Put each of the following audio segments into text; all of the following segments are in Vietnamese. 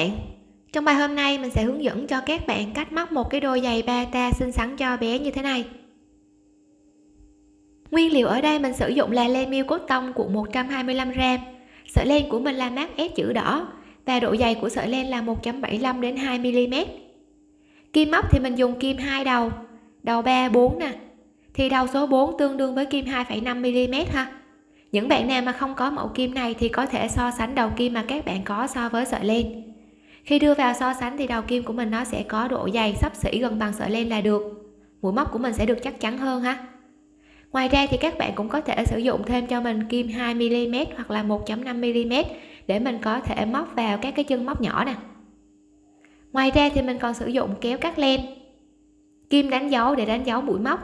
bạn. Trong bài hôm nay mình sẽ hướng dẫn cho các bạn cách móc một cái đôi giày bata xinh xắn cho bé như thế này. Nguyên liệu ở đây mình sử dụng là len miêu cốt tông của 125g sợi len của mình là mát S chữ đỏ và độ dày của sợi len là 1.75 đến 2 mm kim móc thì mình dùng kim hai đầu đầu 3 4 nè. Thì đầu số 4 tương đương với kim 2,5 mm ha. Những bạn nào mà không có mẫu kim này thì có thể so sánh đầu kim mà các bạn có so với sợi len khi đưa vào so sánh thì đầu kim của mình nó sẽ có độ dày sắp xỉ gần bằng sợi len là được. Mũi móc của mình sẽ được chắc chắn hơn ha. Ngoài ra thì các bạn cũng có thể sử dụng thêm cho mình kim 2 mm hoặc là 1.5 mm để mình có thể móc vào các cái chân móc nhỏ nè. Ngoài ra thì mình còn sử dụng kéo cắt len kim đánh dấu để đánh dấu mũi móc.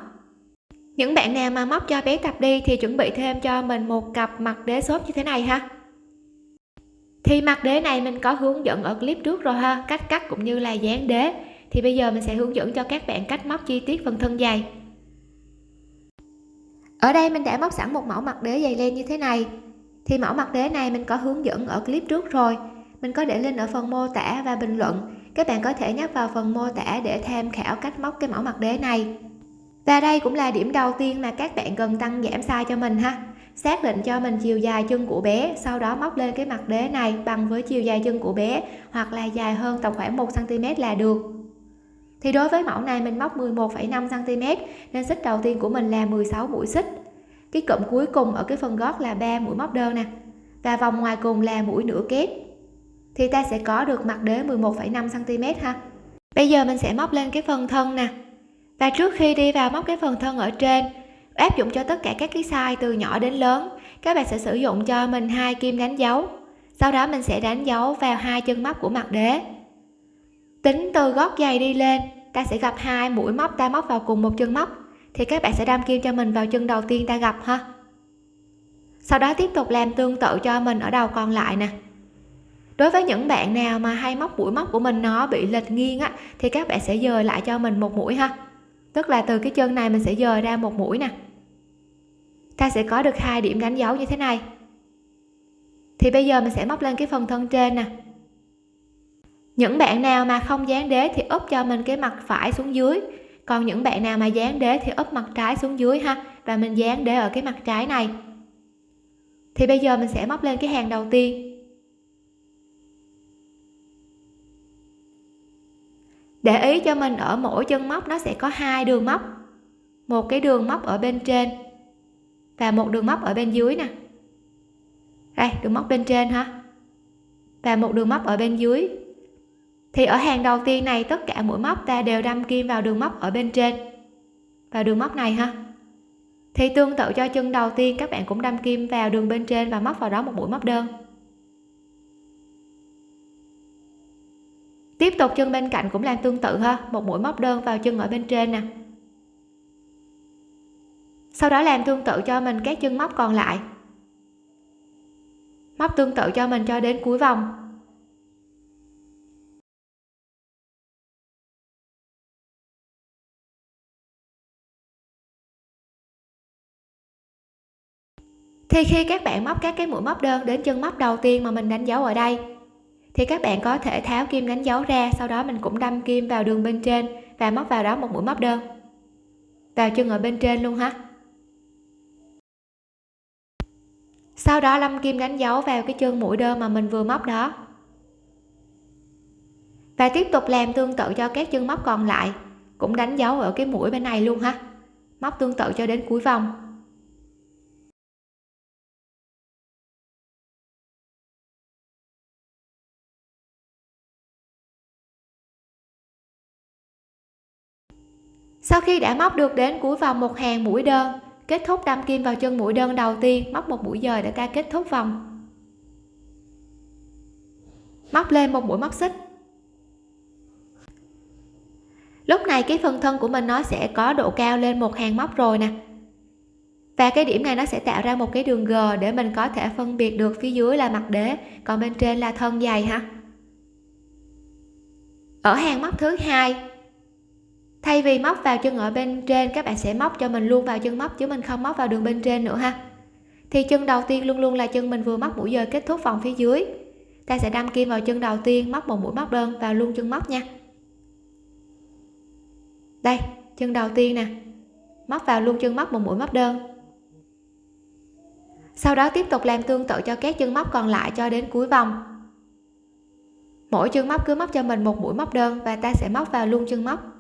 Những bạn nào mà móc cho bé tập đi thì chuẩn bị thêm cho mình một cặp mặt đế xốp như thế này ha thì mặt đế này mình có hướng dẫn ở clip trước rồi ha, cách cắt cũng như là dán đế. Thì bây giờ mình sẽ hướng dẫn cho các bạn cách móc chi tiết phần thân dày. Ở đây mình đã móc sẵn một mẫu mặt đế dày len như thế này. Thì mẫu mặt đế này mình có hướng dẫn ở clip trước rồi. Mình có để link ở phần mô tả và bình luận. Các bạn có thể nhấp vào phần mô tả để tham khảo cách móc cái mẫu mặt đế này. Và đây cũng là điểm đầu tiên mà các bạn cần tăng giảm size cho mình ha xác định cho mình chiều dài chân của bé sau đó móc lên cái mặt đế này bằng với chiều dài chân của bé hoặc là dài hơn tầm khoảng 1 cm là được. Thì đối với mẫu này mình móc 11,5 cm nên xích đầu tiên của mình là 16 mũi xích. Cái cụm cuối cùng ở cái phần gót là 3 mũi móc đơn nè và vòng ngoài cùng là mũi nửa kép. Thì ta sẽ có được mặt đế 11,5 cm ha. Bây giờ mình sẽ móc lên cái phần thân nè. Và trước khi đi vào móc cái phần thân ở trên áp dụng cho tất cả các cái size từ nhỏ đến lớn. Các bạn sẽ sử dụng cho mình hai kim đánh dấu. Sau đó mình sẽ đánh dấu vào hai chân móc của mặt đế. Tính từ gót giày đi lên, ta sẽ gặp hai mũi móc, ta móc vào cùng một chân móc. Thì các bạn sẽ đâm kim cho mình vào chân đầu tiên ta gặp ha. Sau đó tiếp tục làm tương tự cho mình ở đầu còn lại nè. Đối với những bạn nào mà hay móc mũi móc của mình nó bị lệch nghiêng á, thì các bạn sẽ dời lại cho mình một mũi ha. Tức là từ cái chân này mình sẽ dời ra một mũi nè ta sẽ có được hai điểm đánh dấu như thế này. Thì bây giờ mình sẽ móc lên cái phần thân trên nè. Những bạn nào mà không dán đế thì úp cho mình cái mặt phải xuống dưới. Còn những bạn nào mà dán đế thì úp mặt trái xuống dưới ha. Và mình dán đế ở cái mặt trái này. Thì bây giờ mình sẽ móc lên cái hàng đầu tiên. Để ý cho mình ở mỗi chân móc nó sẽ có hai đường móc. Một cái đường móc ở bên trên và một đường móc ở bên dưới nè. Đây, đường móc bên trên ha. Và một đường móc ở bên dưới. Thì ở hàng đầu tiên này, tất cả mũi móc ta đều đâm kim vào đường móc ở bên trên. Vào đường móc này ha. Thì tương tự cho chân đầu tiên, các bạn cũng đâm kim vào đường bên trên và móc vào đó một mũi móc đơn. Tiếp tục chân bên cạnh cũng làm tương tự ha. Một mũi móc đơn vào chân ở bên trên nè sau đó làm tương tự cho mình các chân móc còn lại. Móc tương tự cho mình cho đến cuối vòng. Thì khi các bạn móc các cái mũi móc đơn đến chân móc đầu tiên mà mình đánh dấu ở đây, thì các bạn có thể tháo kim đánh dấu ra, sau đó mình cũng đâm kim vào đường bên trên và móc vào đó một mũi móc đơn. Vào chân ở bên trên luôn ha. Sau đó lâm kim đánh dấu vào cái chân mũi đơn mà mình vừa móc đó. Và tiếp tục làm tương tự cho các chân móc còn lại, cũng đánh dấu ở cái mũi bên này luôn ha. Móc tương tự cho đến cuối vòng. Sau khi đã móc được đến cuối vòng một hàng mũi đơn kết thúc đâm kim vào chân mũi đơn đầu tiên, móc một mũi dời để ta kết thúc vòng. Móc lên một mũi móc xích. Lúc này cái phần thân của mình nó sẽ có độ cao lên một hàng móc rồi nè. Và cái điểm này nó sẽ tạo ra một cái đường G để mình có thể phân biệt được phía dưới là mặt đế, còn bên trên là thân dày ha. Ở hàng móc thứ hai thay vì móc vào chân ở bên trên, các bạn sẽ móc cho mình luôn vào chân móc, chứ mình không móc vào đường bên trên nữa ha. Thì chân đầu tiên luôn luôn là chân mình vừa móc mũi dời kết thúc vòng phía dưới. Ta sẽ đâm kim vào chân đầu tiên, móc một mũi móc đơn vào luôn chân móc nha. Đây, chân đầu tiên nè. Móc vào luôn chân móc một mũi móc đơn. Sau đó tiếp tục làm tương tự cho các chân móc còn lại cho đến cuối vòng. Mỗi chân móc cứ móc cho mình một mũi móc đơn và ta sẽ móc vào luôn chân móc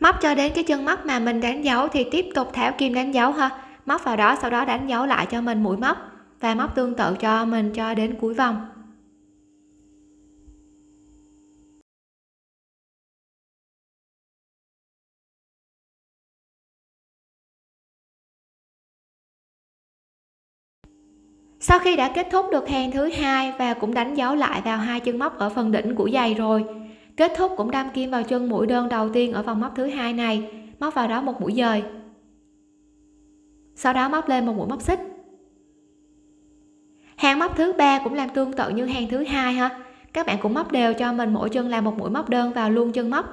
móc cho đến cái chân móc mà mình đánh dấu thì tiếp tục tháo kim đánh dấu ha. Móc vào đó, sau đó đánh dấu lại cho mình mũi móc và móc tương tự cho mình cho đến cuối vòng. Sau khi đã kết thúc được hàng thứ hai và cũng đánh dấu lại vào hai chân móc ở phần đỉnh của giày rồi kết thúc cũng đâm kim vào chân mũi đơn đầu tiên ở vòng móc thứ hai này. Móc vào đó một mũi dời. Sau đó móc lên một mũi móc xích. Hàng móc thứ ba cũng làm tương tự như hàng thứ hai ha. Các bạn cũng móc đều cho mình mỗi chân là một mũi móc đơn vào luôn chân móc.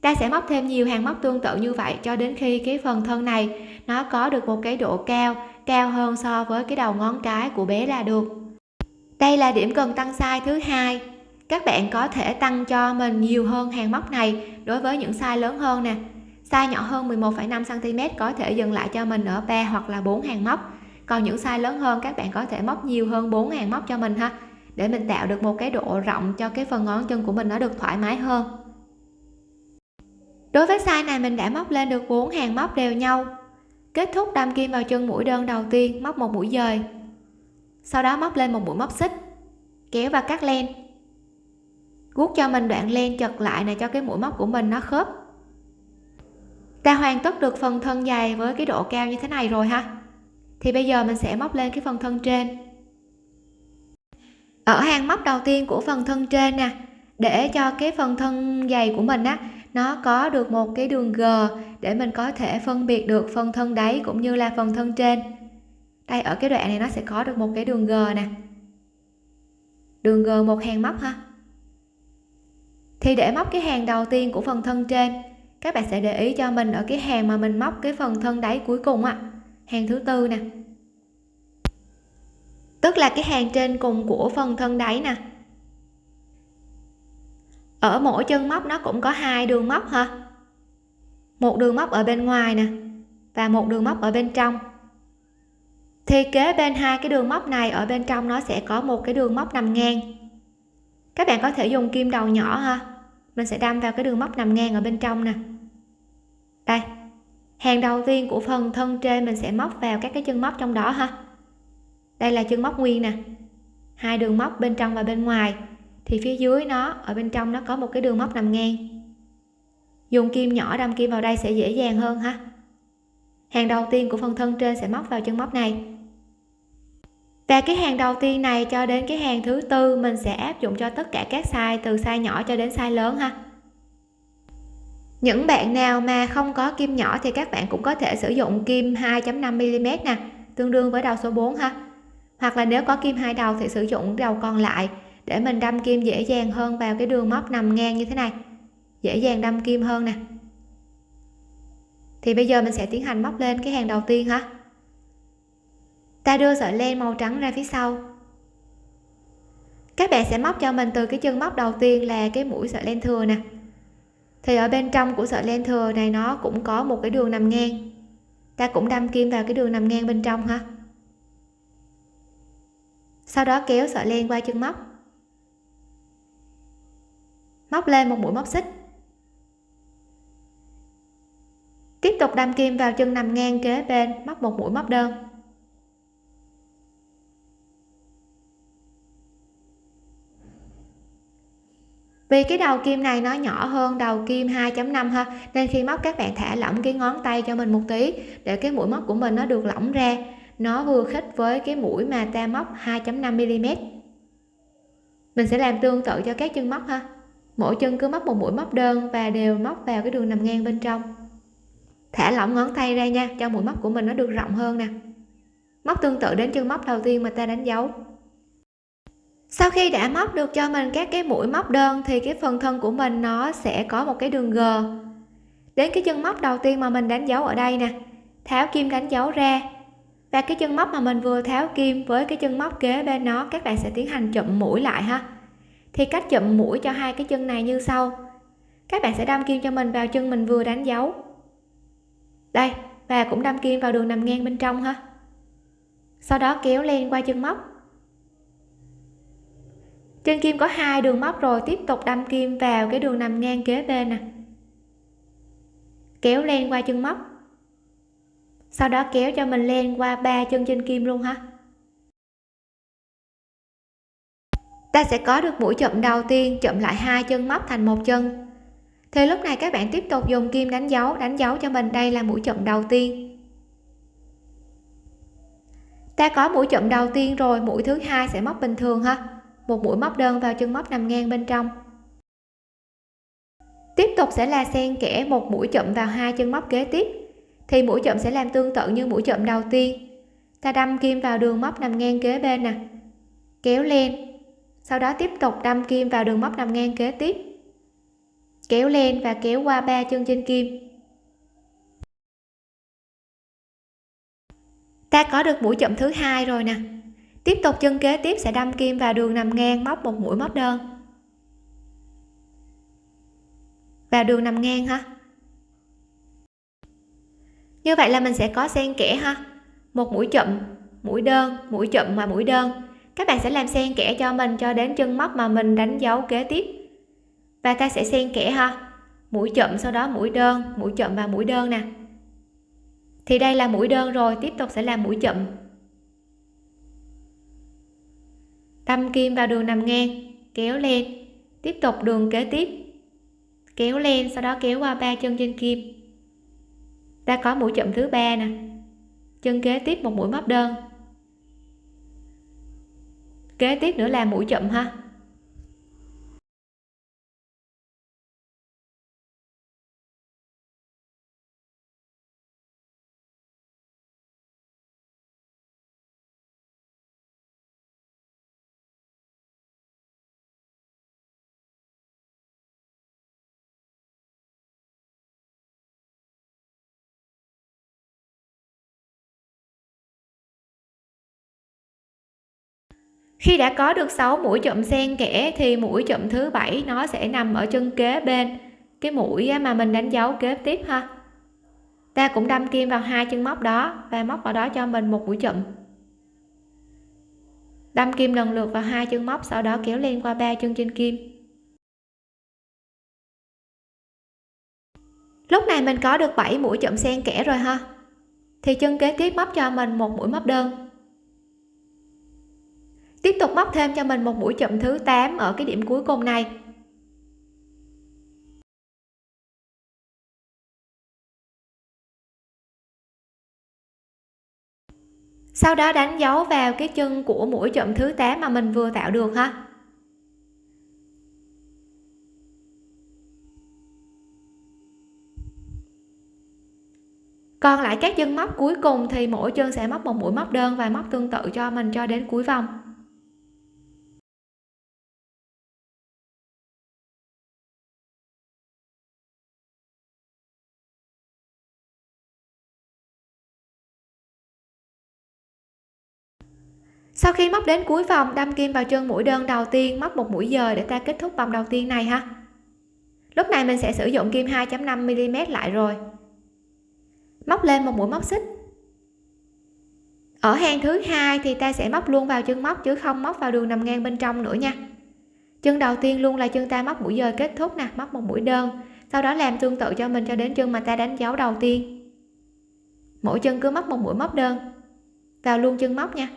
Ta sẽ móc thêm nhiều hàng móc tương tự như vậy cho đến khi cái phần thân này nó có được một cái độ cao cao hơn so với cái đầu ngón cái của bé là được. Đây là điểm cần tăng size thứ hai các bạn có thể tăng cho mình nhiều hơn hàng móc này đối với những size lớn hơn nè. Size nhỏ hơn 11,5 cm có thể dừng lại cho mình ở 3 hoặc là 4 hàng móc. Còn những size lớn hơn các bạn có thể móc nhiều hơn 4 hàng móc cho mình ha để mình tạo được một cái độ rộng cho cái phần ngón chân của mình nó được thoải mái hơn. Đối với size này mình đã móc lên được 4 hàng móc đều nhau. Kết thúc đâm kim vào chân mũi đơn đầu tiên móc một mũi dời. Sau đó móc lên một mũi móc xích kéo và cắt len guốc cho mình đoạn len chật lại này cho cái mũi móc của mình nó khớp. Ta hoàn tất được phần thân dài với cái độ cao như thế này rồi ha. Thì bây giờ mình sẽ móc lên cái phần thân trên. Ở hàng móc đầu tiên của phần thân trên nè, để cho cái phần thân dày của mình á, nó có được một cái đường g để mình có thể phân biệt được phần thân đáy cũng như là phần thân trên. Đây, ở cái đoạn này nó sẽ có được một cái đường g nè. Đường g một hàng móc ha thì để móc cái hàng đầu tiên của phần thân trên, các bạn sẽ để ý cho mình ở cái hàng mà mình móc cái phần thân đáy cuối cùng á. Hàng thứ tư nè. Tức là cái hàng trên cùng của phần thân đáy nè. Ở mỗi chân móc nó cũng có hai đường móc ha một đường móc ở bên ngoài nè, và một đường móc ở bên trong. Thì kế bên hai cái đường móc này, ở bên trong nó sẽ có một cái đường móc nằm ngang các bạn có thể dùng kim đầu nhỏ ha. Mình sẽ đâm vào cái đường móc nằm ngang ở bên trong nè. Đây. Hàng đầu tiên của phần thân trên mình sẽ móc vào các cái chân móc trong đó ha. Đây là chân móc nguyên nè. Hai đường móc bên trong và bên ngoài. Thì phía dưới nó, ở bên trong nó có một cái đường móc nằm ngang. Dùng kim nhỏ đâm kim vào đây sẽ dễ dàng hơn ha. Hàng đầu tiên của phần thân trên sẽ móc vào chân móc này và cái hàng đầu tiên này cho đến cái hàng thứ tư, mình sẽ áp dụng cho tất cả các size, từ size nhỏ cho đến size lớn ha. Những bạn nào mà không có kim nhỏ thì các bạn cũng có thể sử dụng kim 2.5 mm nè, tương đương với đầu số 4 ha. Hoặc là nếu có kim hai đầu thì sử dụng đầu còn lại, để mình đâm kim dễ dàng hơn vào cái đường móc nằm ngang như thế này. Dễ dàng đâm kim hơn nè. Thì bây giờ mình sẽ tiến hành móc lên cái hàng đầu tiên ha ta đưa sợi len màu trắng ra phía sau. Các bạn sẽ móc cho mình từ cái chân móc đầu tiên là cái mũi sợi len thừa nè. Thì ở bên trong của sợi len thừa này nó cũng có một cái đường nằm ngang. Ta cũng đâm kim vào cái đường nằm ngang bên trong ha. Sau đó kéo sợi len qua chân móc. Móc lên một mũi móc xích. Tiếp tục đâm kim vào chân nằm ngang kế bên, móc một mũi móc đơn. Vì cái đầu kim này nó nhỏ hơn đầu kim 2.5 ha, nên khi móc các bạn thả lỏng cái ngón tay cho mình một tí, để cái mũi móc của mình nó được lỏng ra. Nó vừa khít với cái mũi mà ta móc 2.5 mm mình sẽ làm tương tự cho các chân móc ha. Mỗi chân cứ móc một mũi móc đơn và đều móc vào cái đường nằm ngang bên trong. Thả lỏng ngón tay ra nha, cho mũi móc của mình nó được rộng hơn nè. Móc tương tự đến chân móc đầu tiên mà ta đánh dấu sau khi đã móc được cho mình các cái mũi móc đơn thì cái phần thân của mình nó sẽ có một cái đường g. Đến cái chân móc đầu tiên mà mình đánh dấu ở đây nè, tháo kim đánh dấu ra. Và cái chân móc mà mình vừa tháo kim với cái chân móc kế bên nó, các bạn sẽ tiến hành chụm mũi lại ha. Thì cách chụm mũi cho hai cái chân này như sau. Các bạn sẽ đâm kim cho mình vào chân mình vừa đánh dấu. Đây, và cũng đâm kim vào đường nằm ngang bên trong ha. Sau đó kéo len qua chân móc trên kim có hai đường móc rồi, tiếp tục đâm kim vào cái đường nằm ngang kế bên nè. Kéo len qua chân móc. Sau đó kéo cho mình len qua ba chân trên kim luôn ha. Ta sẽ có được mũi chậm đầu tiên chậm lại hai chân móc thành một chân. Thì lúc này các bạn tiếp tục dùng kim đánh dấu đánh dấu cho mình đây là mũi chậm đầu tiên. Ta có mũi chậm đầu tiên rồi, mũi thứ hai sẽ móc bình thường ha một mũi móc đơn vào chân móc nằm ngang bên trong. Tiếp tục sẽ là xen kẽ một mũi chậm vào hai chân móc kế tiếp. Thì mũi chậm sẽ làm tương tự như mũi chậm đầu tiên. Ta đâm kim vào đường móc nằm ngang kế bên nè. Kéo lên. Sau đó tiếp tục đâm kim vào đường móc nằm ngang kế tiếp. Kéo lên và kéo qua ba chân trên kim. Ta có được mũi chậm thứ hai rồi nè tiếp tục chân kế tiếp sẽ đâm kim vào đường nằm ngang móc một mũi móc đơn. Vào đường nằm ngang ha. Như vậy là mình sẽ có xen kẽ ha. Một mũi chậm, mũi đơn, mũi chậm mà mũi đơn. Các bạn sẽ làm xen kẽ cho mình cho đến chân móc mà mình đánh dấu kế tiếp. Và ta sẽ xen kẽ ha. Mũi chậm sau đó mũi đơn, mũi chậm và mũi đơn nè. Thì đây là mũi đơn rồi, tiếp tục sẽ là mũi chậm. Đâm kim vào đường nằm ngang, kéo lên. Tiếp tục đường kế tiếp. Kéo lên, sau đó kéo qua ba chân trên kim. Ta có mũi chậm thứ ba nè. Chân kế tiếp một mũi móc đơn. Kế tiếp nữa là mũi chậm ha. Khi đã có được 6 mũi chụm xen kẽ thì mũi chụm thứ bảy nó sẽ nằm ở chân kế bên. Cái mũi mà mình đánh dấu kế tiếp ha. Ta cũng đâm kim vào hai chân móc đó và móc vào đó cho mình một mũi chụm đâm kim lần lượt vào hai chân móc, sau đó kéo lên qua ba chân trên kim. Lúc này mình có được 7 mũi chụm xen kẽ rồi ha. Thì chân kế tiếp móc cho mình một mũi móc đơn tiếp tục móc thêm cho mình một mũi chụm thứ 8 ở cái điểm cuối cùng này. Sau đó đánh dấu vào cái chân của mũi chụm thứ 8 mà mình vừa tạo được ha. Còn lại các chân móc cuối cùng thì mỗi chân sẽ móc một mũi móc đơn và móc tương tự cho mình cho đến cuối vòng. Sau khi móc đến cuối vòng, đâm kim vào chân mũi đơn đầu tiên, móc một mũi dời để ta kết thúc vòng đầu tiên này ha. Lúc này mình sẽ sử dụng kim 2.5 mm lại rồi. Móc lên một mũi móc xích. Ở hàng thứ hai thì ta sẽ móc luôn vào chân móc chứ không móc vào đường nằm ngang bên trong nữa nha. Chân đầu tiên luôn là chân ta móc mũi dời kết thúc nè, móc một mũi đơn, sau đó làm tương tự cho mình cho đến chân mà ta đánh dấu đầu tiên. Mỗi chân cứ móc một mũi móc đơn vào luôn chân móc nha.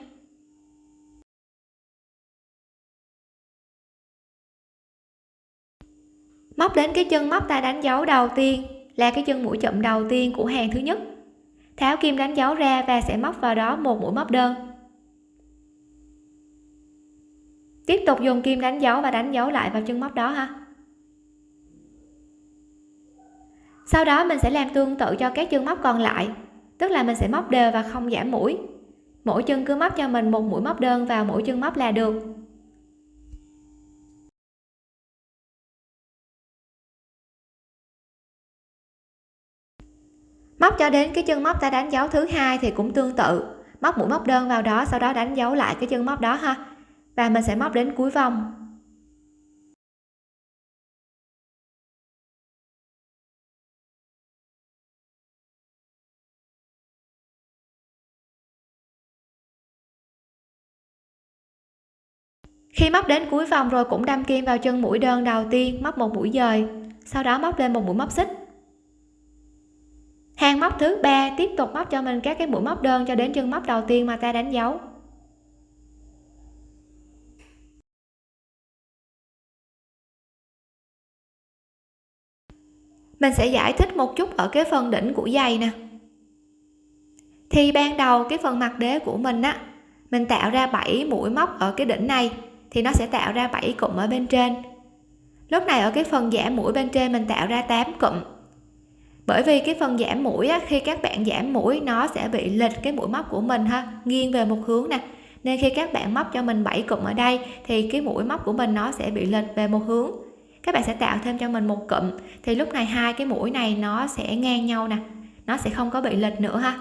Móc đến cái chân móc ta đánh dấu đầu tiên là cái chân mũi chậm đầu tiên của hàng thứ nhất. Tháo kim đánh dấu ra và sẽ móc vào đó một mũi móc đơn. Tiếp tục dùng kim đánh dấu và đánh dấu lại vào chân móc đó ha. Sau đó mình sẽ làm tương tự cho các chân móc còn lại, tức là mình sẽ móc đều và không giảm mũi. Mỗi chân cứ móc cho mình một mũi móc đơn vào mỗi chân móc là được. Móc cho đến cái chân móc ta đánh dấu thứ hai thì cũng tương tự. Móc mũi móc đơn vào đó, sau đó đánh dấu lại cái chân móc đó ha. Và mình sẽ móc đến cuối vòng. Khi móc đến cuối vòng rồi cũng đâm kim vào chân mũi đơn đầu tiên, móc một mũi dời. Sau đó móc lên một mũi móc xích hàng móc thứ ba tiếp tục móc cho mình các cái mũi móc đơn cho đến chân móc đầu tiên mà ta đánh dấu. Mình sẽ giải thích một chút ở cái phần đỉnh của giày nè. Thì ban đầu cái phần mặt đế của mình á, mình tạo ra 7 mũi móc ở cái đỉnh này, thì nó sẽ tạo ra 7 cụm ở bên trên. Lúc này ở cái phần giả mũi bên trên mình tạo ra 8 cụm bởi vì cái phần giảm mũi á, khi các bạn giảm mũi nó sẽ bị lệch cái mũi móc của mình ha nghiêng về một hướng nè. Nên khi các bạn móc cho mình 7 cụm ở đây thì cái mũi móc của mình nó sẽ bị lệch về một hướng. Các bạn sẽ tạo thêm cho mình một cụm thì lúc này hai cái mũi này nó sẽ ngang nhau nè nó sẽ không có bị lệch nữa ha.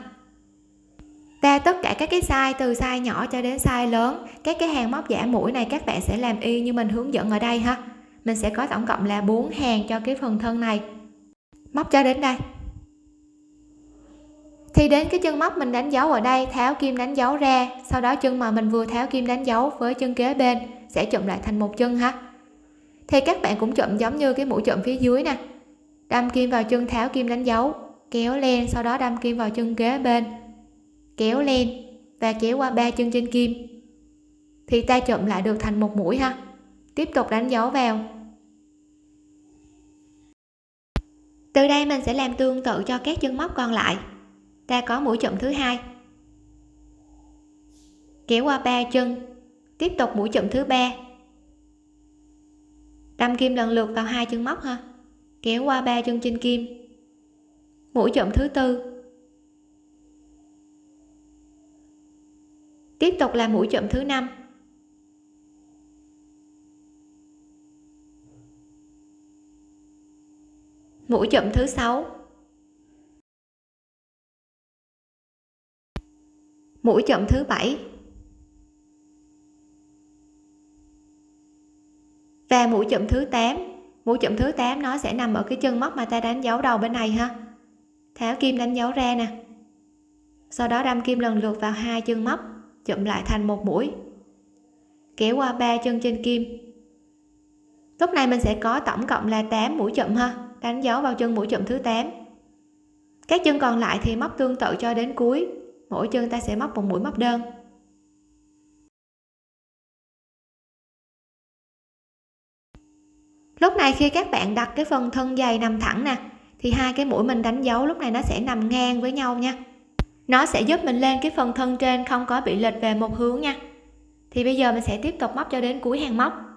Ta tất cả các cái size từ size nhỏ cho đến size lớn các cái hàng móc giả mũi này các bạn sẽ làm y như mình hướng dẫn ở đây ha. Mình sẽ có tổng cộng là 4 hàng cho cái phần thân này móc cho đến đây. Thì đến cái chân móc mình đánh dấu ở đây, tháo kim đánh dấu ra, sau đó chân mà mình vừa tháo kim đánh dấu với chân kế bên sẽ chụm lại thành một chân ha. Thì các bạn cũng chụm giống như cái mũi chụm phía dưới nè. Đâm kim vào chân, tháo kim đánh dấu, kéo lên, sau đó đâm kim vào chân kế bên, kéo lên và kéo qua ba chân trên kim. Thì ta chụm lại được thành một mũi ha. Tiếp tục đánh dấu vào. Từ đây mình sẽ làm tương tự cho các chân móc còn lại. Ta có mũi chụm thứ hai. Kéo qua ba chân. Tiếp tục mũi chụm thứ ba. Đâm kim lần lượt vào hai chân móc ha. Kéo qua ba chân trên kim. Mũi chụm thứ tư. Tiếp tục là mũi chụm thứ năm. Mũi chụm thứ sáu. Mũi chụm thứ bảy. Và mũi chụm thứ 8 mũi chụm thứ 8 nó sẽ nằm ở cái chân móc mà ta đánh dấu đầu bên này ha. Tháo kim đánh dấu ra nè. Sau đó đâm kim lần lượt vào hai chân móc, chụm lại thành một mũi. Kéo qua ba chân trên kim. Lúc này mình sẽ có tổng cộng là 8 mũi chụm ha đánh dấu vào chân mũi chậm thứ 8 các chân còn lại thì móc tương tự cho đến cuối. Mỗi chân ta sẽ móc một mũi móc đơn. Lúc này khi các bạn đặt cái phần thân dày nằm thẳng nè, thì hai cái mũi mình đánh dấu lúc này nó sẽ nằm ngang với nhau nha. Nó sẽ giúp mình lên cái phần thân trên không có bị lệch về một hướng nha. Thì bây giờ mình sẽ tiếp tục móc cho đến cuối hàng móc.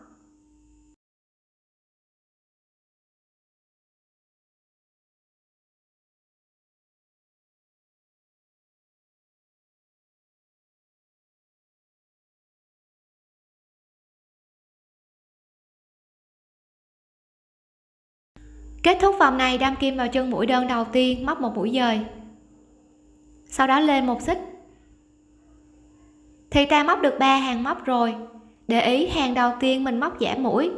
Kết thúc vòng này đâm kim vào chân mũi đơn đầu tiên, móc một mũi dời. Sau đó lên một xích. Thì ta móc được ba hàng móc rồi. Để ý, hàng đầu tiên mình móc giảm mũi.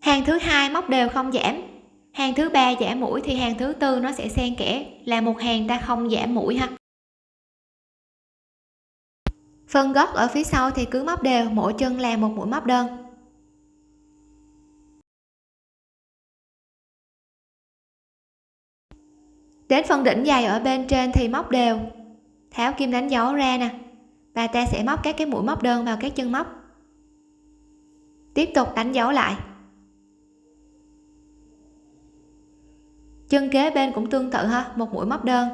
Hàng thứ hai móc đều không giảm. Hàng thứ ba giảm mũi thì hàng thứ tư nó sẽ xen kẽ. Là một hàng ta không giảm mũi ha. Phần gót ở phía sau thì cứ móc đều, mỗi chân là một mũi móc đơn. Đến phần đỉnh dày ở bên trên thì móc đều. Tháo kim đánh dấu ra nè. Và ta sẽ móc các cái mũi móc đơn vào các chân móc. Tiếp tục đánh dấu lại. Chân kế bên cũng tương tự ha, một mũi móc đơn.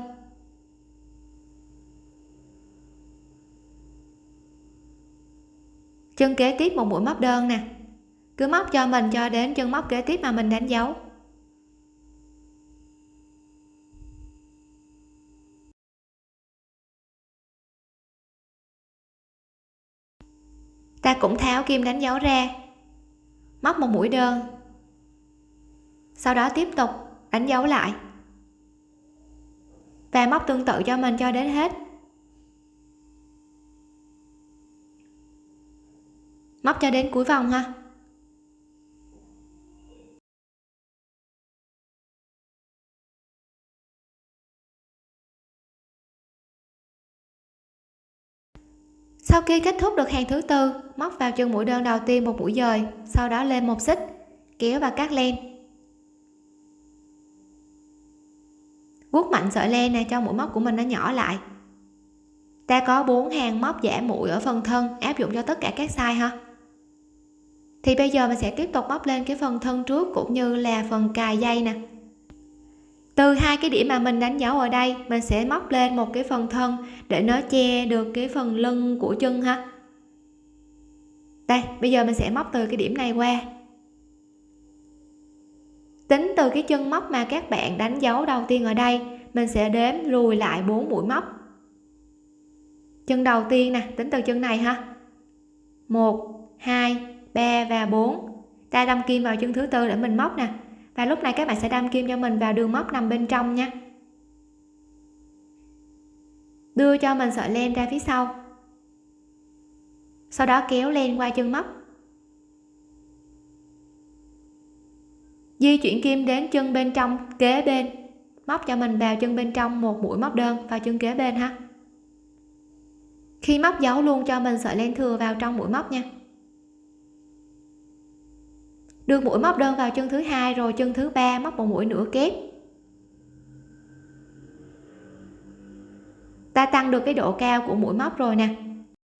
Chân kế tiếp một mũi móc đơn nè. Cứ móc cho mình cho đến chân móc kế tiếp mà mình đánh dấu. ta cũng tháo kim đánh dấu ra. Móc một mũi đơn. Sau đó tiếp tục đánh dấu lại. Và móc tương tự cho mình cho đến hết. Móc cho đến cuối vòng ha. Sau khi kết thúc được hàng thứ tư, móc vào chân mũi đơn đầu tiên một mũi dời, sau đó lên một xích, kéo và cắt len. Vuốt mạnh sợi len này cho mũi móc của mình nó nhỏ lại. Ta có bốn hàng móc giả mũi ở phần thân, áp dụng cho tất cả các size ha. Thì bây giờ mình sẽ tiếp tục móc lên cái phần thân trước cũng như là phần cài dây nè từ hai cái điểm mà mình đánh dấu ở đây, mình sẽ móc lên một cái phần thân để nó che được cái phần lưng của chân ha. Đây, bây giờ mình sẽ móc từ cái điểm này qua. Tính từ cái chân móc mà các bạn đánh dấu đầu tiên ở đây, mình sẽ đếm lùi lại 4 mũi móc. Chân đầu tiên nè, tính từ chân này ha. 1 2 3 và 4 ta đâm kim vào chân thứ tư để mình móc nè và lúc này các bạn sẽ đâm kim cho mình vào đường móc nằm bên trong nha. Đưa cho mình sợi len ra phía sau. Sau đó kéo len qua chân móc. Di chuyển kim đến chân bên trong kế bên. Móc cho mình vào chân bên trong một mũi móc đơn vào chân kế bên ha. Khi móc giấu luôn cho mình sợi len thừa vào trong mũi móc nha đưa mũi móc đơn vào chân thứ hai rồi chân thứ ba móc một mũi nửa kép. Ta tăng được cái độ cao của mũi móc rồi nè.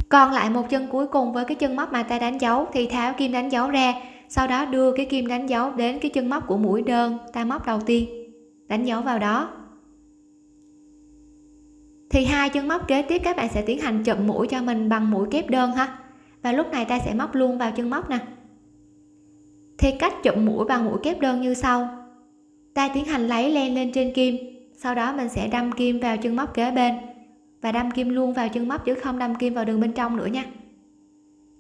Còn lại một chân cuối cùng với cái chân móc mà ta đánh dấu thì tháo kim đánh dấu ra, sau đó đưa cái kim đánh dấu đến cái chân móc của mũi đơn ta móc đầu tiên, đánh dấu vào đó. Thì hai chân móc kế tiếp các bạn sẽ tiến hành chụm mũi cho mình bằng mũi kép đơn ha. Và lúc này ta sẽ móc luôn vào chân móc nè thì cách chụm mũi bằng mũi kép đơn như sau. Ta tiến hành lấy len lên trên kim. Sau đó mình sẽ đâm kim vào chân móc kế bên. Và đâm kim luôn vào chân móc chứ không đâm kim vào đường bên trong nữa nha.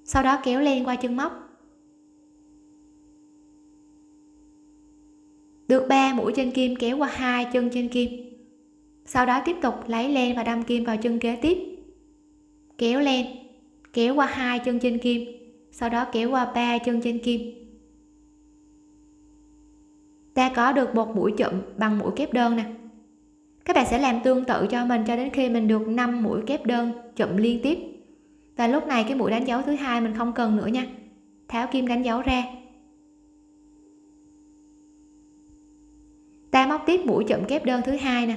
Sau đó kéo len qua chân móc. Được 3 mũi trên kim kéo qua hai chân trên kim. Sau đó tiếp tục lấy len và đâm kim vào chân kế tiếp. Kéo len, kéo qua hai chân trên kim. Sau đó kéo qua ba chân trên kim ta có được một mũi chụm bằng mũi kép đơn nè. Các bạn sẽ làm tương tự cho mình cho đến khi mình được 5 mũi kép đơn chụm liên tiếp. Và lúc này cái mũi đánh dấu thứ hai mình không cần nữa nha. Tháo kim đánh dấu ra. Ta móc tiếp mũi chụm kép đơn thứ hai nè.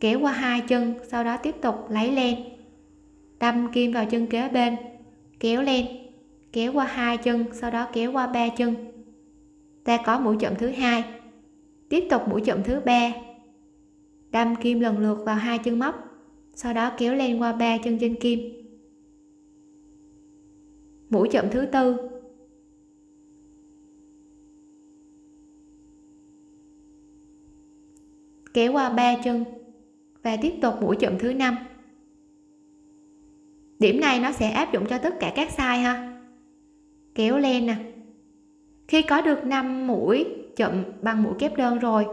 Kéo qua hai chân, sau đó tiếp tục lấy len. Đâm kim vào chân kế bên. Kéo len. Kéo qua hai chân, sau đó kéo qua ba chân ta có mũi chậm thứ hai. Tiếp tục mũi chậm thứ ba. Đâm kim lần lượt vào hai chân móc, sau đó kéo lên qua ba chân trên kim. Mũi chậm thứ tư. Kéo qua ba chân và tiếp tục mũi chậm thứ năm. Điểm này nó sẽ áp dụng cho tất cả các size ha. Kéo len nè khi có được 5 mũi chụm bằng mũi kép đơn rồi,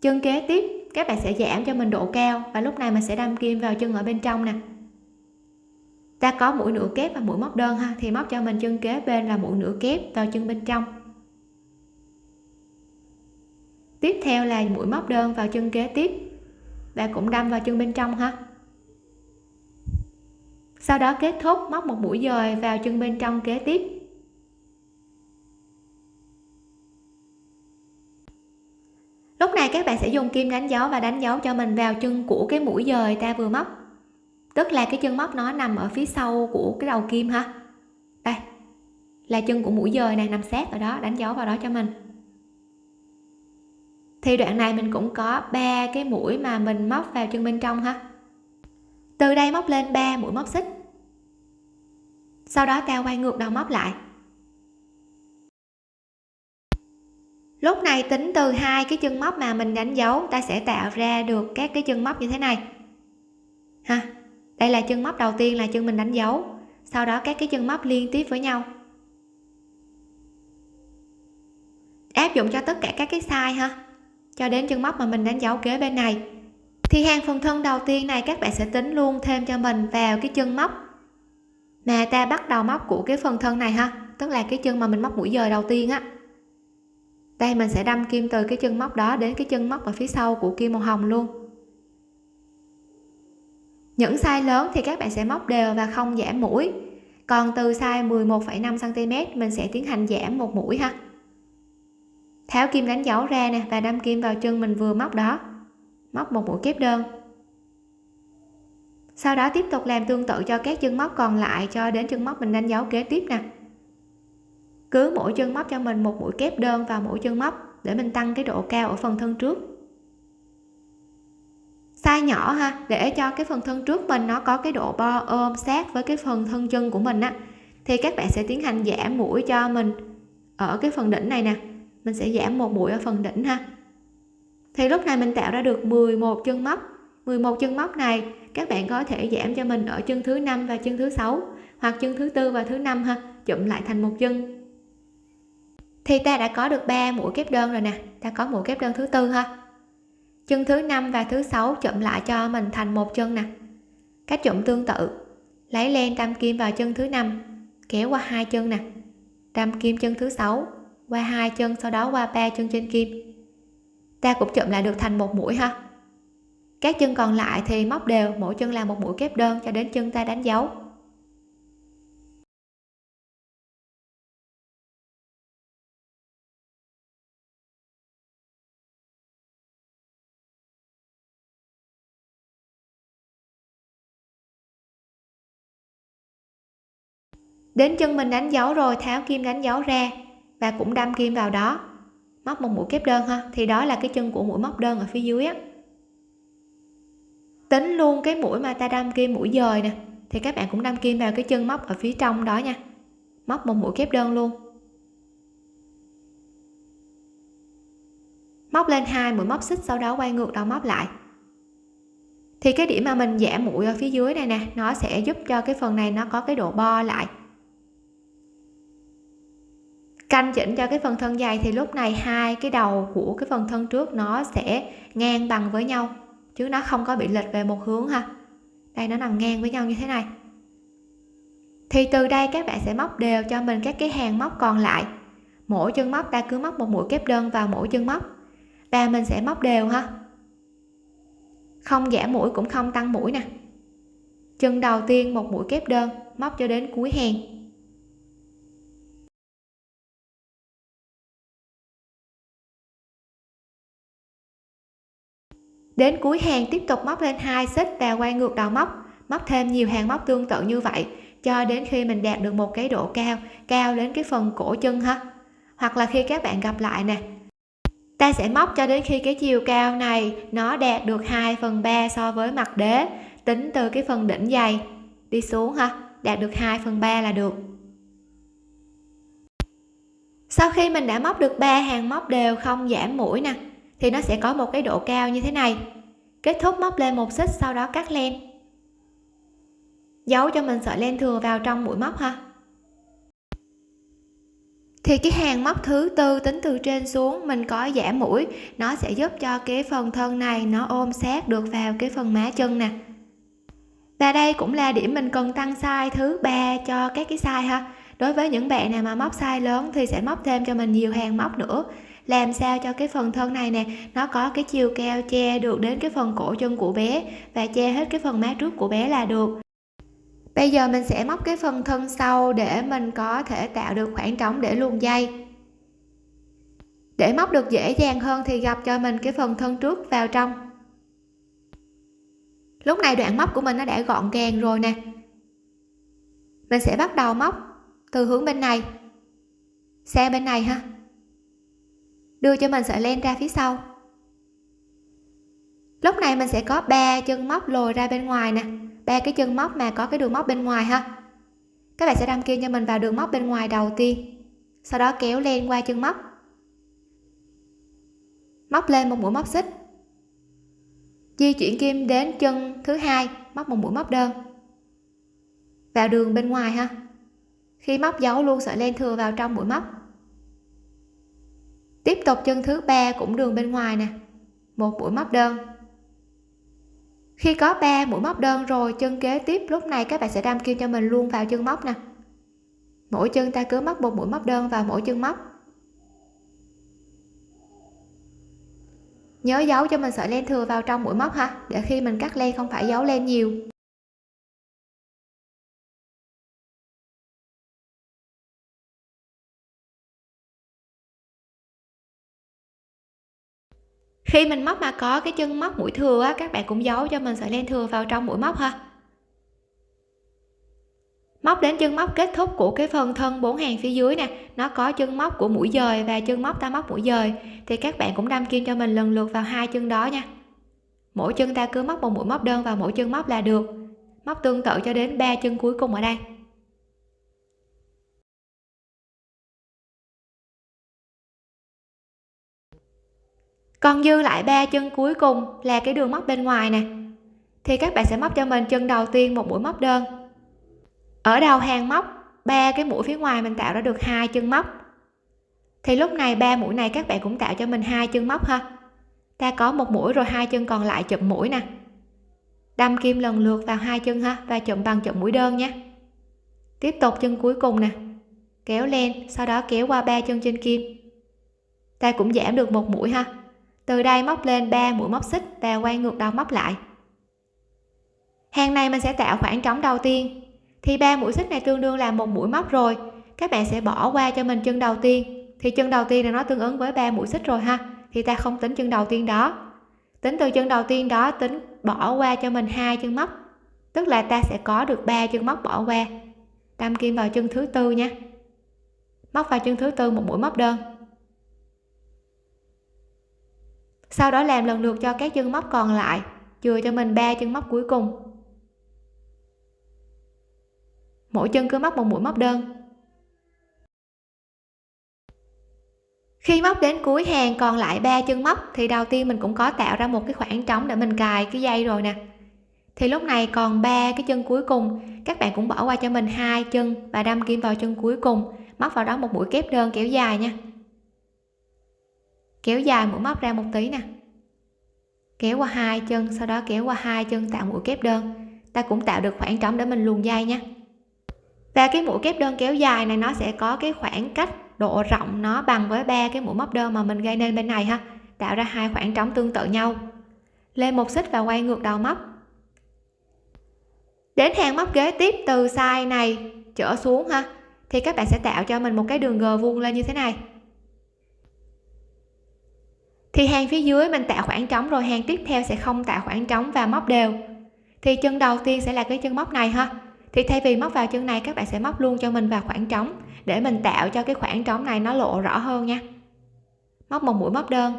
chân kế tiếp, các bạn sẽ giảm cho mình độ cao và lúc này mình sẽ đâm kim vào chân ở bên trong nè. Ta có mũi nửa kép và mũi móc đơn ha, thì móc cho mình chân kế bên là mũi nửa kép vào chân bên trong. Tiếp theo là mũi móc đơn vào chân kế tiếp. Và cũng đâm vào chân bên trong ha. Sau đó kết thúc, móc một mũi dời vào chân bên trong kế tiếp. Lúc này các bạn sẽ dùng kim đánh dấu và đánh dấu cho mình vào chân của cái mũi dời ta vừa móc. Tức là cái chân móc nó nằm ở phía sau của cái đầu kim ha. Đây, là chân của mũi dời này nằm sát ở đó, đánh dấu vào đó cho mình. Thì đoạn này mình cũng có ba cái mũi mà mình móc vào chân bên trong ha. Từ đây móc lên 3 mũi móc xích. Sau đó ta quay ngược đầu móc lại. Lúc này tính từ hai cái chân móc mà mình đánh dấu, ta sẽ tạo ra được các cái chân móc như thế này. Ha, đây là chân móc đầu tiên là chân mình đánh dấu, sau đó các cái chân móc liên tiếp với nhau. Áp dụng cho tất cả các cái size ha, cho đến chân móc mà mình đánh dấu kế bên này. Thì hàng phần thân đầu tiên này các bạn sẽ tính luôn thêm cho mình vào cái chân móc mà ta bắt đầu móc của cái phần thân này ha, tức là cái chân mà mình móc mũi dời đầu tiên á đây mình sẽ đâm kim từ cái chân móc đó đến cái chân móc ở phía sau của kim màu hồng luôn. Những size lớn thì các bạn sẽ móc đều và không giảm mũi. Còn từ size 11,5 cm mình sẽ tiến hành giảm một mũi ha. Tháo kim đánh dấu ra nè và đâm kim vào chân mình vừa móc đó. Móc một mũi kép đơn. Sau đó tiếp tục làm tương tự cho các chân móc còn lại cho đến chân móc mình đánh dấu kế tiếp nè cứ mỗi chân móc cho mình một mũi kép đơn vào mỗi chân móc để mình tăng cái độ cao ở phần thân trước. Size nhỏ ha, để cho cái phần thân trước mình nó có cái độ bo, ôm, sát với cái phần thân chân của mình á, thì các bạn sẽ tiến hành giảm mũi cho mình ở cái phần đỉnh này nè. Mình sẽ giảm một mũi ở phần đỉnh ha. Thì lúc này mình tạo ra được 11 chân móc. 11 chân móc này, các bạn có thể giảm cho mình ở chân thứ năm và chân thứ sáu, hoặc chân thứ tư và thứ năm ha, chụm lại thành một chân thì ta đã có được 3 mũi kép đơn rồi nè. Ta có mũi kép đơn thứ tư ha. Chân thứ năm và thứ sáu chụm lại cho mình thành một chân nè. Cách chụm tương tự. Lấy len đâm kim vào chân thứ năm, kéo qua hai chân nè. Đâm kim chân thứ sáu, qua hai chân, sau đó qua ba chân trên kim. Ta cũng chụm lại được thành một mũi ha. Các chân còn lại thì móc đều, mỗi chân là một mũi kép đơn cho đến chân ta đánh dấu. Đến chân mình đánh dấu rồi, tháo kim đánh dấu ra và cũng đâm kim vào đó. Móc một mũi kép đơn ha, thì đó là cái chân của mũi móc đơn ở phía dưới á. Tính luôn cái mũi mà ta đâm kim mũi dời nè, thì các bạn cũng đâm kim vào cái chân móc ở phía trong đó nha. Móc một mũi kép đơn luôn. Móc lên hai, mũi móc xích, sau đó quay ngược đầu móc lại. Thì cái điểm mà mình giảm mũi ở phía dưới này nè, nó sẽ giúp cho cái phần này nó có cái độ bo lại canh chỉnh cho cái phần thân dày thì lúc này hai cái đầu của cái phần thân trước nó sẽ ngang bằng với nhau, chứ nó không có bị lệch về một hướng ha. Đây, nó nằm ngang với nhau như thế này. Thì từ đây các bạn sẽ móc đều cho mình các cái hàng móc còn lại. Mỗi chân móc ta cứ móc một mũi kép đơn vào mỗi chân móc. Và mình sẽ móc đều ha. Không giảm mũi cũng không tăng mũi nè. Chân đầu tiên một mũi kép đơn, móc cho đến cuối hàng. Đến cuối hàng tiếp tục móc lên hai xích và quay ngược đầu móc. Móc thêm nhiều hàng móc tương tự như vậy, cho đến khi mình đạt được một cái độ cao cao đến cái phần cổ chân ha. Hoặc là khi các bạn gặp lại nè, ta sẽ móc cho đến khi cái chiều cao này nó đạt được 2 phần 3 so với mặt đế, tính từ cái phần đỉnh dày. Đi xuống ha, đạt được 2 phần 3 là được. Sau khi mình đã móc được ba hàng móc đều không giảm mũi nè thì nó sẽ có một cái độ cao như thế này. Kết thúc móc lên một xích, sau đó cắt len. Giấu cho mình sợi len thừa vào trong mũi móc ha. Thì cái hàng móc thứ tư tính từ trên xuống, mình có giảm mũi. Nó sẽ giúp cho cái phần thân này nó ôm sát được vào cái phần má chân nè. Và đây cũng là điểm mình cần tăng size thứ ba cho các cái size ha. Đối với những bạn nào mà móc size lớn thì sẽ móc thêm cho mình nhiều hàng móc nữa làm sao cho cái phần thân này nè, nó có cái chiều cao che được đến cái phần cổ chân của bé và che hết cái phần má trước của bé là được. Bây giờ mình sẽ móc cái phần thân sau để mình có thể tạo được khoảng trống để luồn dây. Để móc được dễ dàng hơn thì gặp cho mình cái phần thân trước vào trong. Lúc này đoạn móc của mình nó đã gọn gàng rồi nè. Mình sẽ bắt đầu móc từ hướng bên này, sang bên này ha đưa cho mình sợi len ra phía sau. Lúc này mình sẽ có ba chân móc lồi ra bên ngoài nè. Ba cái chân móc mà có cái đường móc bên ngoài ha. Các bạn sẽ đâm kim cho mình vào đường móc bên ngoài đầu tiên. Sau đó kéo len qua chân móc. Móc lên một mũi móc xích. Di chuyển kim đến chân thứ hai, móc một mũi móc đơn. Vào đường bên ngoài ha. Khi móc giấu luôn sợi len thừa vào trong mũi móc tiếp tục chân thứ ba cũng đường bên ngoài nè. Một mũi móc đơn. Khi có 3 mũi móc đơn rồi, chân kế tiếp, lúc này các bạn sẽ đâm kim cho mình luôn vào chân móc nè. Mỗi chân ta cứ móc một mũi móc đơn vào mỗi chân móc. Nhớ giấu cho mình sợi len thừa vào trong mũi móc ha, để khi mình cắt len không phải giấu len nhiều. Khi mình móc mà có cái chân móc mũi thừa á, các bạn cũng giấu cho mình sợi len thừa vào trong mũi móc ha. Móc đến chân móc kết thúc của cái phần thân bốn hàng phía dưới nè, nó có chân móc của mũi dời và chân móc ta móc mũi dời, thì các bạn cũng đâm kim cho mình lần lượt vào hai chân đó nha. Mỗi chân ta cứ móc một mũi móc đơn vào mỗi chân móc là được. Móc tương tự cho đến ba chân cuối cùng ở đây. Còn dư lại ba chân cuối cùng là cái đường móc bên ngoài nè. Thì các bạn sẽ móc cho mình chân đầu tiên một mũi móc đơn. Ở đầu hàng móc, ba cái mũi phía ngoài mình tạo ra được hai chân móc. Thì lúc này ba mũi này các bạn cũng tạo cho mình hai chân móc ha. Ta có một mũi rồi hai chân còn lại chụm mũi nè. Đâm kim lần lượt vào hai chân ha, và chụm bằng chụm mũi đơn nhé. Tiếp tục chân cuối cùng nè. Kéo lên, sau đó kéo qua ba chân trên kim. Ta cũng giảm được một mũi ha từ đây móc lên 3 mũi móc xích và quay ngược đầu móc lại. Hàng này mình sẽ tạo khoảng trống đầu tiên. Thì ba mũi xích này tương đương là một mũi móc rồi. Các bạn sẽ bỏ qua cho mình chân đầu tiên. Thì chân đầu tiên là nó tương ứng với ba mũi xích rồi ha. Thì ta không tính chân đầu tiên đó. Tính từ chân đầu tiên đó, tính bỏ qua cho mình hai chân móc. Tức là ta sẽ có được ba chân móc bỏ qua. Đâm kim vào chân thứ tư nha. Móc vào chân thứ tư một mũi móc đơn. Sau đó làm lần lượt cho các chân móc còn lại, chừa cho mình ba chân móc cuối cùng. Mỗi chân cứ móc một mũi móc đơn. Khi móc đến cuối hàng còn lại ba chân móc, thì đầu tiên mình cũng có tạo ra một cái khoảng trống để mình cài cái dây rồi nè. Thì lúc này còn ba cái chân cuối cùng, các bạn cũng bỏ qua cho mình hai chân và đâm kim vào chân cuối cùng, móc vào đó một mũi kép đơn kéo dài nha kéo dài mũi móc ra một tí nè. Kéo qua hai chân, sau đó kéo qua hai chân tạo mũi kép đơn. Ta cũng tạo được khoảng trống để mình luồn dây nhé và cái mũi kép đơn kéo dài này, nó sẽ có cái khoảng cách độ rộng nó bằng với ba cái mũi móc đơn mà mình gây nên bên này ha. Tạo ra hai khoảng trống tương tự nhau. Lên một xích và quay ngược đầu móc. Đến hàng móc kế tiếp từ size này trở xuống ha, thì các bạn sẽ tạo cho mình một cái đường g vuông lên như thế này thì hàng phía dưới mình tạo khoảng trống rồi hàng tiếp theo sẽ không tạo khoảng trống và móc đều. Thì chân đầu tiên sẽ là cái chân móc này ha. Thì thay vì móc vào chân này, các bạn sẽ móc luôn cho mình vào khoảng trống để mình tạo cho cái khoảng trống này nó lộ rõ hơn nha. Móc một mũi móc đơn.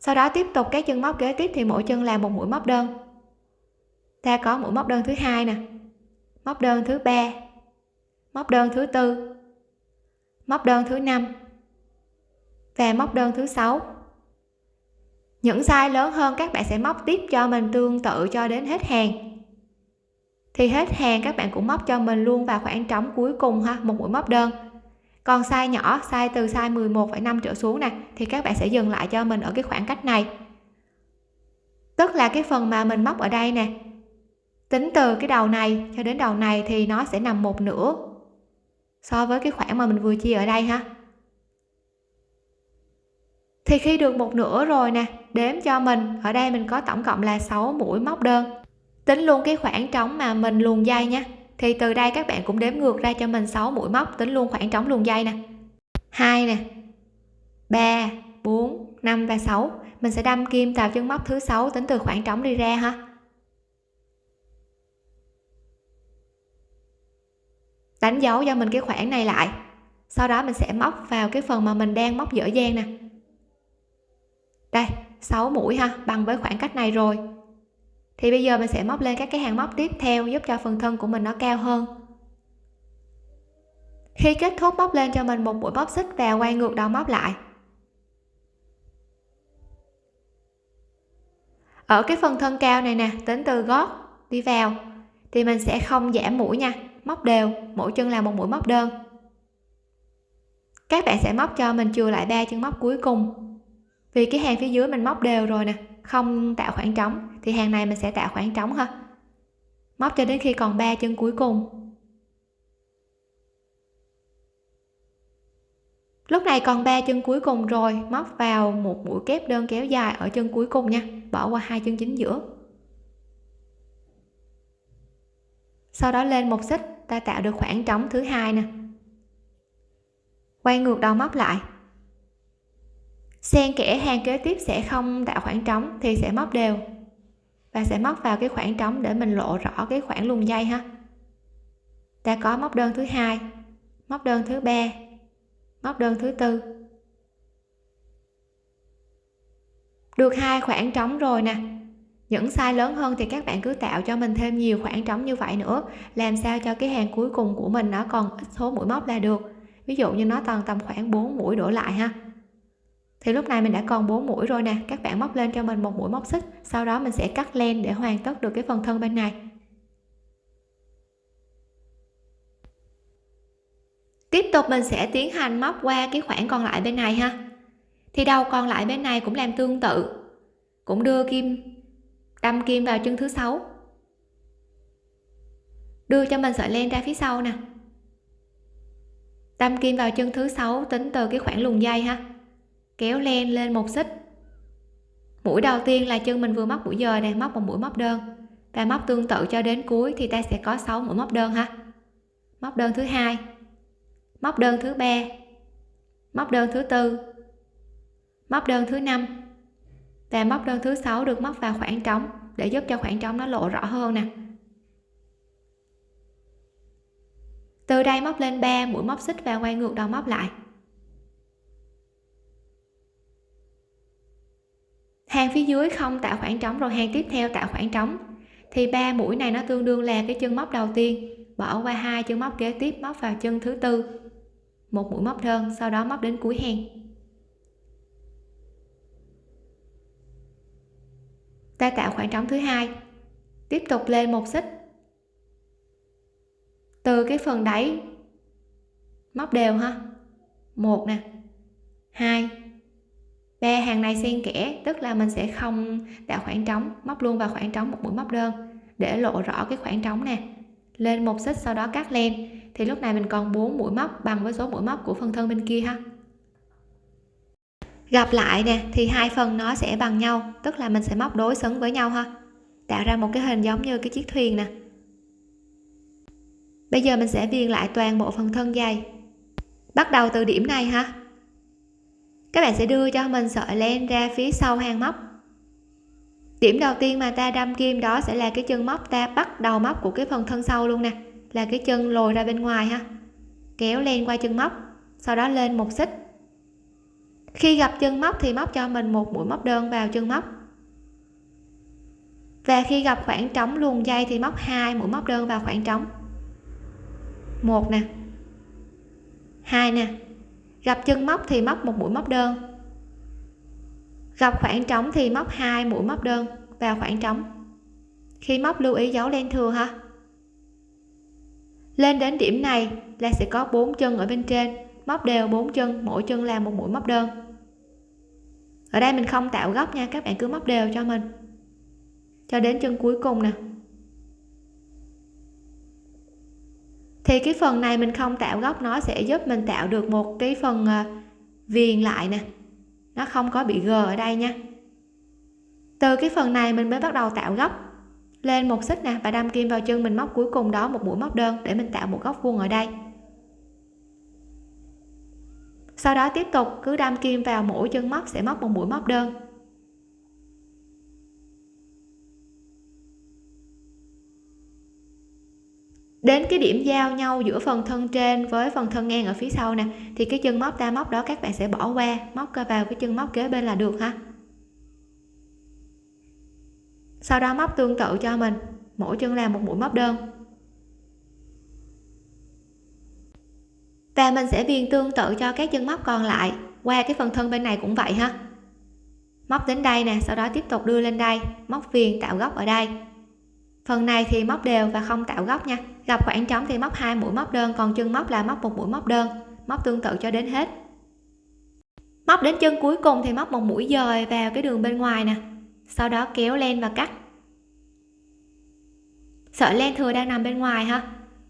Sau đó tiếp tục các chân móc kế tiếp thì mỗi chân làm một mũi móc đơn. Ta có mũi móc đơn thứ hai nè. Móc đơn thứ ba. Móc đơn thứ tư. Móc đơn thứ năm và móc đơn thứ sáu. Những size lớn hơn các bạn sẽ móc tiếp cho mình tương tự cho đến hết hàng. Thì hết hàng các bạn cũng móc cho mình luôn vào khoảng trống cuối cùng ha một mũi móc đơn. Còn size nhỏ size từ size 11,5 trở xuống nè thì các bạn sẽ dừng lại cho mình ở cái khoảng cách này. Tức là cái phần mà mình móc ở đây nè tính từ cái đầu này cho đến đầu này thì nó sẽ nằm một nửa so với cái khoảng mà mình vừa chia ở đây ha thì khi được một nửa rồi nè, đếm cho mình, ở đây mình có tổng cộng là 6 mũi móc đơn. Tính luôn cái khoảng trống mà mình luồn dây nha. Thì từ đây các bạn cũng đếm ngược ra cho mình 6 mũi móc, tính luôn khoảng trống luồn dây nè. Hai nè 3 4 5 và 6 mình sẽ đâm kim vào chân móc thứ sáu, tính từ khoảng trống đi ra ha. Đánh dấu cho mình cái khoảng này lại. Sau đó mình sẽ móc vào cái phần mà mình đang móc dở dang nè đây 6 mũi ha, bằng với khoảng cách này rồi. Thì bây giờ mình sẽ móc lên các cái hàng móc tiếp theo giúp cho phần thân của mình nó cao hơn. Khi kết thúc móc lên cho mình một mũi móc xích và quay ngược đầu móc lại. Ở cái phần thân cao này nè, tính từ gót đi vào, thì mình sẽ không giảm mũi nha, móc đều, mỗi chân là một mũi móc đơn. Các bạn sẽ móc cho mình chừa lại ba chân móc cuối cùng vì cái hàng phía dưới mình móc đều rồi nè, không tạo khoảng trống, thì hàng này mình sẽ tạo khoảng trống ha. Móc cho đến khi còn ba chân cuối cùng. Lúc này còn ba chân cuối cùng rồi, móc vào một mũi kép đơn kéo dài ở chân cuối cùng nha, bỏ qua hai chân chính giữa. Sau đó lên một xích, ta tạo được khoảng trống thứ hai nè. Quay ngược đầu móc lại xen kẽ hàng kế tiếp sẽ không tạo khoảng trống thì sẽ móc đều. Và sẽ móc vào cái khoảng trống để mình lộ rõ cái khoảng luồn dây ha. Ta có móc đơn thứ hai, móc đơn thứ ba, móc đơn thứ tư. Được hai khoảng trống rồi nè. Những size lớn hơn thì các bạn cứ tạo cho mình thêm nhiều khoảng trống như vậy nữa, làm sao cho cái hàng cuối cùng của mình nó còn ít số mũi móc là được. Ví dụ như nó toàn tầm khoảng 4 mũi đổ lại ha thì lúc này mình đã còn 4 mũi rồi nè. Các bạn móc lên cho mình một mũi móc xích. Sau đó mình sẽ cắt len để hoàn tất được cái phần thân bên này. Tiếp tục mình sẽ tiến hành móc qua cái khoảng còn lại bên này ha. Thì đầu còn lại bên này cũng làm tương tự. Cũng đưa kim, đâm kim vào chân thứ sáu. Đưa cho mình sợi len ra phía sau nè. Đâm kim vào chân thứ sáu tính từ cái khoảng luồn dây ha kéo len lên một xích. Mũi đầu tiên là chân mình vừa móc mũi dời này móc một mũi móc đơn. Và móc tương tự cho đến cuối thì ta sẽ có 6 mũi móc đơn ha. Móc đơn thứ hai, móc đơn thứ ba, móc đơn thứ tư, móc đơn thứ năm. Và móc đơn thứ sáu được móc vào khoảng trống để giúp cho khoảng trống nó lộ rõ hơn nè. Từ đây móc lên 3 mũi móc xích và quay ngược đầu móc lại. Hàng phía dưới không tạo khoảng trống rồi hàng tiếp theo tạo khoảng trống. Thì ba mũi này nó tương đương là cái chân móc đầu tiên. Bỏ qua hai chân móc kế tiếp, móc vào chân thứ tư. Một mũi móc đơn, sau đó móc đến cuối hàng. Ta tạo khoảng trống thứ hai. Tiếp tục lên một xích. Từ cái phần đáy, móc đều ha. Một nè. Hai ba hàng này xen kẽ, tức là mình sẽ không tạo khoảng trống, móc luôn vào khoảng trống một mũi móc đơn, để lộ rõ cái khoảng trống nè. Lên một xích sau đó cắt len, thì lúc này mình còn 4 mũi móc bằng với số mũi móc của phần thân bên kia ha. Gặp lại nè, thì hai phần nó sẽ bằng nhau, tức là mình sẽ móc đối xứng với nhau ha. Tạo ra một cái hình giống như cái chiếc thuyền nè. Bây giờ mình sẽ viền lại toàn bộ phần thân dây bắt đầu từ điểm này ha các bạn sẽ đưa cho mình sợi len ra phía sau hàng móc. Điểm đầu tiên mà ta đâm kim đó sẽ là cái chân móc ta bắt đầu móc của cái phần thân sau luôn nè, là cái chân lồi ra bên ngoài ha. Kéo len qua chân móc, sau đó lên một xích. Khi gặp chân móc thì móc cho mình một mũi móc đơn vào chân móc. Và khi gặp khoảng trống luồn dây thì móc hai mũi móc đơn vào khoảng trống. Một nè. Hai nè gặp chân móc thì móc một mũi móc đơn. Gặp khoảng trống thì móc hai mũi móc đơn vào khoảng trống. Khi móc lưu ý dấu len thừa ha. Lên đến điểm này là sẽ có bốn chân ở bên trên, móc đều bốn chân, mỗi chân là một mũi móc đơn. Ở đây mình không tạo góc nha, các bạn cứ móc đều cho mình. Cho đến chân cuối cùng nè. Thì cái phần này mình không tạo góc nó sẽ giúp mình tạo được một cái phần ờ, viền lại nè. Nó không có bị gờ ở đây nha. Từ cái phần này mình mới bắt đầu tạo góc lên một xích nè. Và đâm kim vào chân mình móc cuối cùng đó, một mũi móc đơn để mình tạo một góc vuông ở đây. Sau đó tiếp tục cứ đâm kim vào mỗi chân móc sẽ móc một mũi móc đơn. Đến cái điểm giao nhau giữa phần thân trên với phần thân ngang ở phía sau nè, thì cái chân móc ta móc đó các bạn sẽ bỏ qua, móc vào cái chân móc kế bên là được ha. Sau đó móc tương tự cho mình, mỗi chân làm một mũi móc đơn. Và mình sẽ viền tương tự cho các chân móc còn lại, qua cái phần thân bên này cũng vậy ha. Móc đến đây nè, sau đó tiếp tục đưa lên đây, móc viền tạo góc ở đây phần này thì móc đều và không tạo góc nha. Gặp khoảng trống thì móc hai mũi móc đơn, còn chân móc là móc một mũi móc đơn. Móc tương tự cho đến hết. Móc đến chân cuối cùng thì móc một mũi dời vào cái đường bên ngoài nè. Sau đó kéo len và cắt. Sợi len thừa đang nằm bên ngoài ha.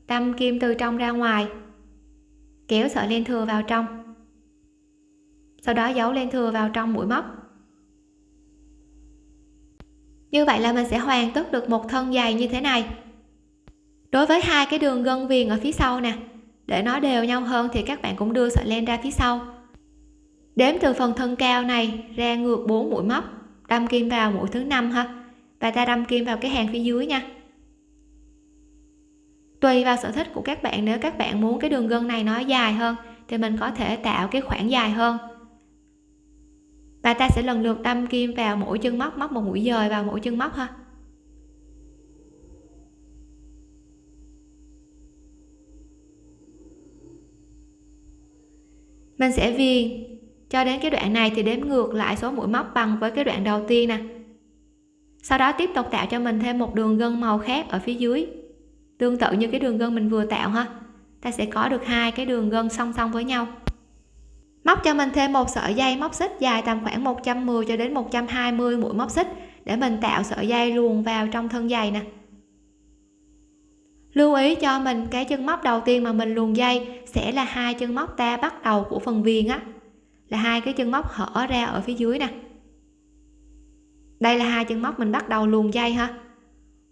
Đâm kim từ trong ra ngoài. Kéo sợi len thừa vào trong. Sau đó giấu len thừa vào trong mũi móc như vậy là mình sẽ hoàn tất được một thân dày như thế này. Đối với hai cái đường gân viền ở phía sau nè, để nó đều nhau hơn thì các bạn cũng đưa sợi len ra phía sau. Đếm từ phần thân cao này ra ngược 4 mũi móc, đâm kim vào mũi thứ năm ha, và ta đâm kim vào cái hàng phía dưới nha. Tùy vào sở thích của các bạn, nếu các bạn muốn cái đường gân này nó dài hơn thì mình có thể tạo cái khoảng dài hơn và ta sẽ lần lượt đâm kim vào mỗi chân móc móc một mũi dời vào mỗi chân móc ha. Mình sẽ viền. Cho đến cái đoạn này thì đếm ngược lại số mũi móc bằng với cái đoạn đầu tiên nè. Sau đó tiếp tục tạo cho mình thêm một đường gân màu khác ở phía dưới. Tương tự như cái đường gân mình vừa tạo ha. Ta sẽ có được hai cái đường gân song song với nhau móc cho mình thêm một sợi dây móc xích dài tầm khoảng 110 cho đến 120 mũi móc xích để mình tạo sợi dây luồn vào trong thân giày nè. Lưu ý cho mình cái chân móc đầu tiên mà mình luồn dây sẽ là hai chân móc ta bắt đầu của phần viền á, là hai cái chân móc hở ra ở phía dưới nè. Đây là hai chân móc mình bắt đầu luồn dây ha.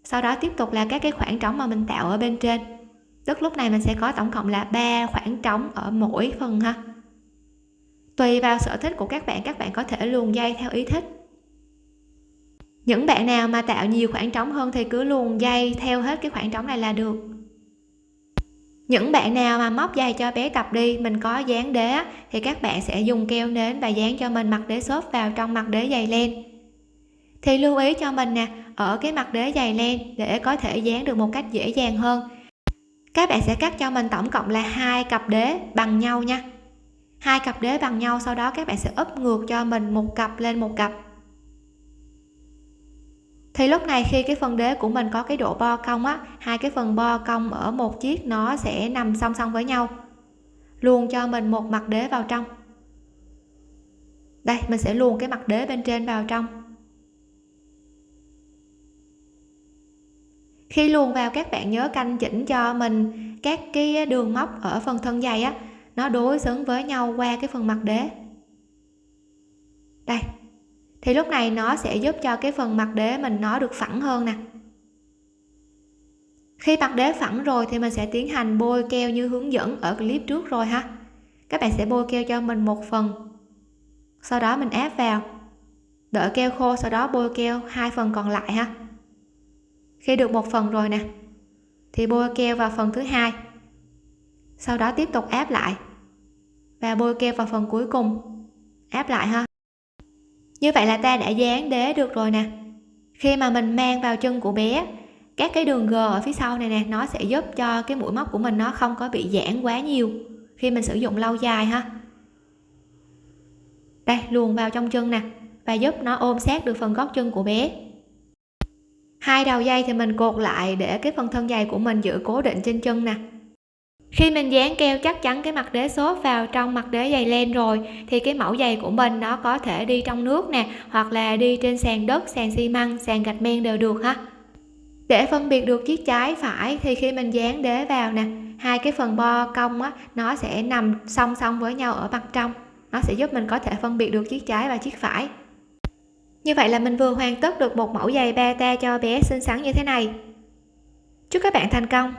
Sau đó tiếp tục là các cái khoảng trống mà mình tạo ở bên trên. Tức lúc này mình sẽ có tổng cộng là ba khoảng trống ở mỗi phần ha tùy vào sở thích của các bạn các bạn có thể luồn dây theo ý thích. Những bạn nào mà tạo nhiều khoảng trống hơn thì cứ luồn dây theo hết cái khoảng trống này là được. Những bạn nào mà móc dây cho bé tập đi, mình có dán đế thì các bạn sẽ dùng keo nến và dán cho mình mặt đế xốp vào trong mặt đế dày len. Thì lưu ý cho mình nè, ở cái mặt đế dày len để có thể dán được một cách dễ dàng hơn. Các bạn sẽ cắt cho mình tổng cộng là hai cặp đế bằng nhau nha hai cặp đế bằng nhau, sau đó các bạn sẽ úp ngược cho mình một cặp lên một cặp. Thì lúc này khi cái phần đế của mình có cái độ bo cong á, hai cái phần bo cong ở một chiếc nó sẽ nằm song song với nhau luôn cho mình một mặt đế vào trong. Đây, mình sẽ luồn cái mặt đế bên trên vào trong. Khi luồn vào, các bạn nhớ canh chỉnh cho mình các cái đường móc ở phần thân dày á nó đối xứng với nhau qua cái phần mặt đế. Đây, thì lúc này nó sẽ giúp cho cái phần mặt đế mình nó được phẳng hơn nè. Khi mặt đế phẳng rồi thì mình sẽ tiến hành bôi keo như hướng dẫn ở clip trước rồi ha. Các bạn sẽ bôi keo cho mình một phần. Sau đó mình ép vào. Đợi keo khô, sau đó bôi keo hai phần còn lại ha. Khi được một phần rồi nè, thì bôi keo vào phần thứ hai. Sau đó tiếp tục áp lại và bôi keo vào phần cuối cùng. Áp lại ha. Như vậy là ta đã dán đế được rồi nè. Khi mà mình mang vào chân của bé, các cái đường g ở phía sau này nè, nó sẽ giúp cho cái mũi móc của mình nó không có bị giãn quá nhiều khi mình sử dụng lâu dài ha. Đây, luồn vào trong chân nè, và giúp nó ôm sát được phần gót chân của bé. Hai đầu dây thì mình cột lại để cái phần thân dày của mình giữ cố định trên chân nè khi mình dán keo chắc chắn cái mặt đế xốp vào trong mặt đế dày len rồi, thì cái mẫu giày của mình nó có thể đi trong nước nè, hoặc là đi trên sàn đất, sàn xi măng, sàn gạch men đều được ha. Để phân biệt được chiếc trái phải thì khi mình dán đế vào nè, hai cái phần bo cong á, nó sẽ nằm song song với nhau ở mặt trong. Nó sẽ giúp mình có thể phân biệt được chiếc trái và chiếc phải. Như vậy là mình vừa hoàn tất được một mẫu giày bata cho bé xinh xắn như thế này. Chúc các bạn thành công!